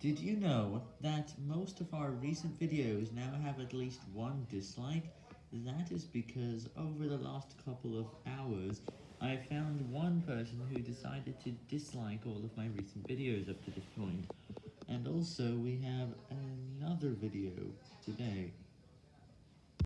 Did you know that most of our recent videos now have at least one dislike? That is because over the last couple of hours, I found one person who decided to dislike all of my recent videos up to this point. And also, we have another video today.